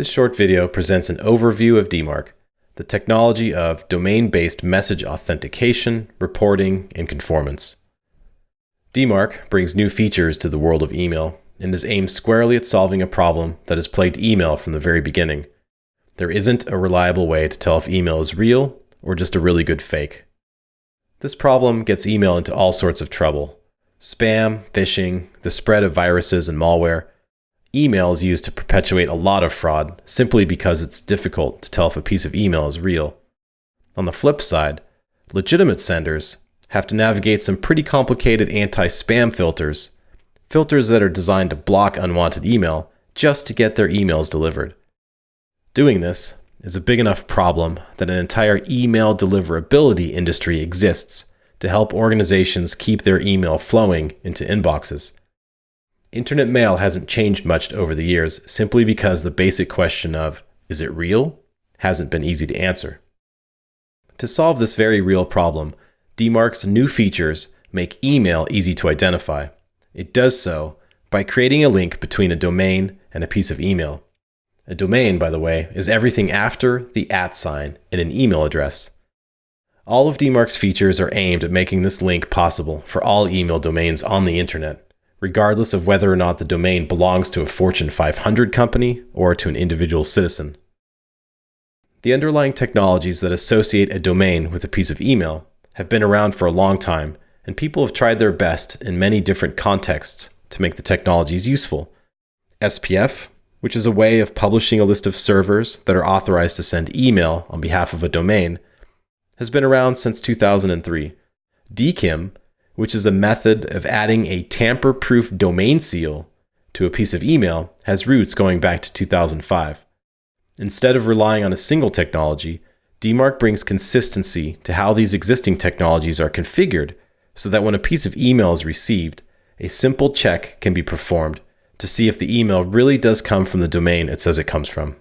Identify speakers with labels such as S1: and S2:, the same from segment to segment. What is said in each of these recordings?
S1: This short video presents an overview of DMARC, the technology of domain-based message authentication, reporting, and conformance. DMARC brings new features to the world of email and is aimed squarely at solving a problem that has plagued email from the very beginning. There isn't a reliable way to tell if email is real or just a really good fake. This problem gets email into all sorts of trouble. Spam, phishing, the spread of viruses and malware, Email is used to perpetuate a lot of fraud simply because it's difficult to tell if a piece of email is real. On the flip side, legitimate senders have to navigate some pretty complicated anti-spam filters, filters that are designed to block unwanted email just to get their emails delivered. Doing this is a big enough problem that an entire email deliverability industry exists to help organizations keep their email flowing into inboxes. Internet mail hasn't changed much over the years simply because the basic question of, is it real? hasn't been easy to answer. To solve this very real problem, DMARC's new features make email easy to identify. It does so by creating a link between a domain and a piece of email. A domain, by the way, is everything after the at sign in an email address. All of DMARC's features are aimed at making this link possible for all email domains on the internet regardless of whether or not the domain belongs to a Fortune 500 company or to an individual citizen. The underlying technologies that associate a domain with a piece of email have been around for a long time, and people have tried their best in many different contexts to make the technologies useful. SPF, which is a way of publishing a list of servers that are authorized to send email on behalf of a domain, has been around since 2003. DKIM, which is a method of adding a tamper-proof domain seal to a piece of email, has roots going back to 2005. Instead of relying on a single technology, DMARC brings consistency to how these existing technologies are configured so that when a piece of email is received, a simple check can be performed to see if the email really does come from the domain it says it comes from.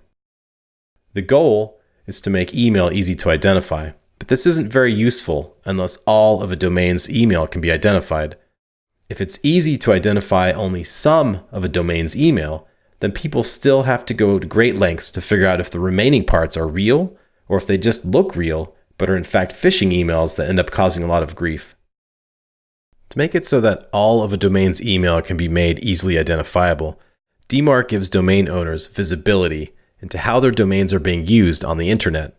S1: The goal is to make email easy to identify, but this isn't very useful unless all of a domain's email can be identified. If it's easy to identify only some of a domain's email, then people still have to go to great lengths to figure out if the remaining parts are real or if they just look real but are in fact phishing emails that end up causing a lot of grief. To make it so that all of a domain's email can be made easily identifiable, DMARC gives domain owners visibility into how their domains are being used on the internet.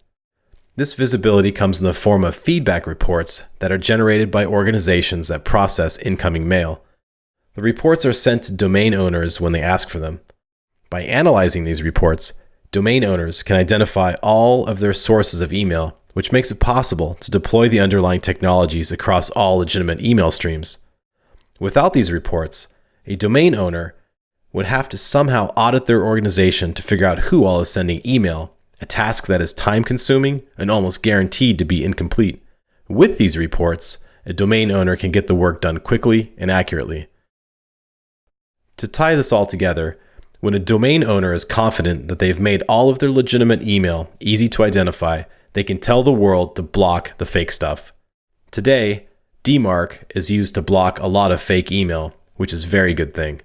S1: This visibility comes in the form of feedback reports that are generated by organizations that process incoming mail. The reports are sent to domain owners when they ask for them. By analyzing these reports, domain owners can identify all of their sources of email, which makes it possible to deploy the underlying technologies across all legitimate email streams. Without these reports, a domain owner would have to somehow audit their organization to figure out who all is sending email a task that is time consuming and almost guaranteed to be incomplete. With these reports, a domain owner can get the work done quickly and accurately. To tie this all together, when a domain owner is confident that they've made all of their legitimate email easy to identify, they can tell the world to block the fake stuff. Today, DMARC is used to block a lot of fake email, which is a very good thing.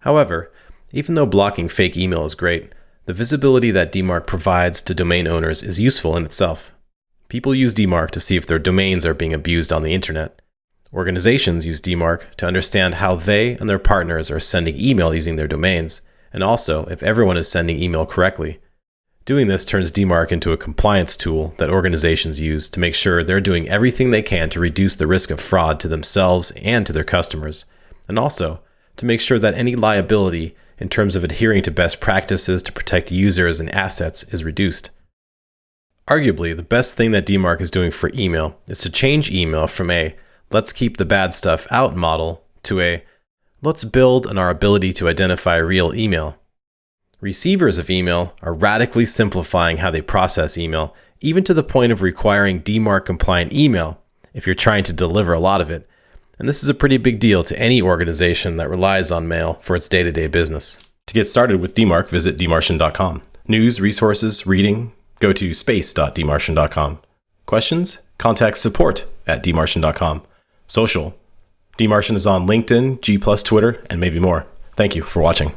S1: However, even though blocking fake email is great, the visibility that DMARC provides to domain owners is useful in itself. People use DMARC to see if their domains are being abused on the internet. Organizations use DMARC to understand how they and their partners are sending email using their domains, and also if everyone is sending email correctly. Doing this turns DMARC into a compliance tool that organizations use to make sure they're doing everything they can to reduce the risk of fraud to themselves and to their customers, and also to make sure that any liability in terms of adhering to best practices to protect users and assets is reduced. Arguably, the best thing that DMARC is doing for email is to change email from a let's keep the bad stuff out model to a let's build on our ability to identify real email. Receivers of email are radically simplifying how they process email, even to the point of requiring DMARC compliant email if you're trying to deliver a lot of it, and this is a pretty big deal to any organization that relies on mail for its day to day business. To get started with DMARC, visit dmarcian.com. News, resources, reading, go to space.dmarcian.com. Questions? Contact support at dmarcian.com. Social. DMarcian is on LinkedIn, G, Twitter, and maybe more. Thank you for watching.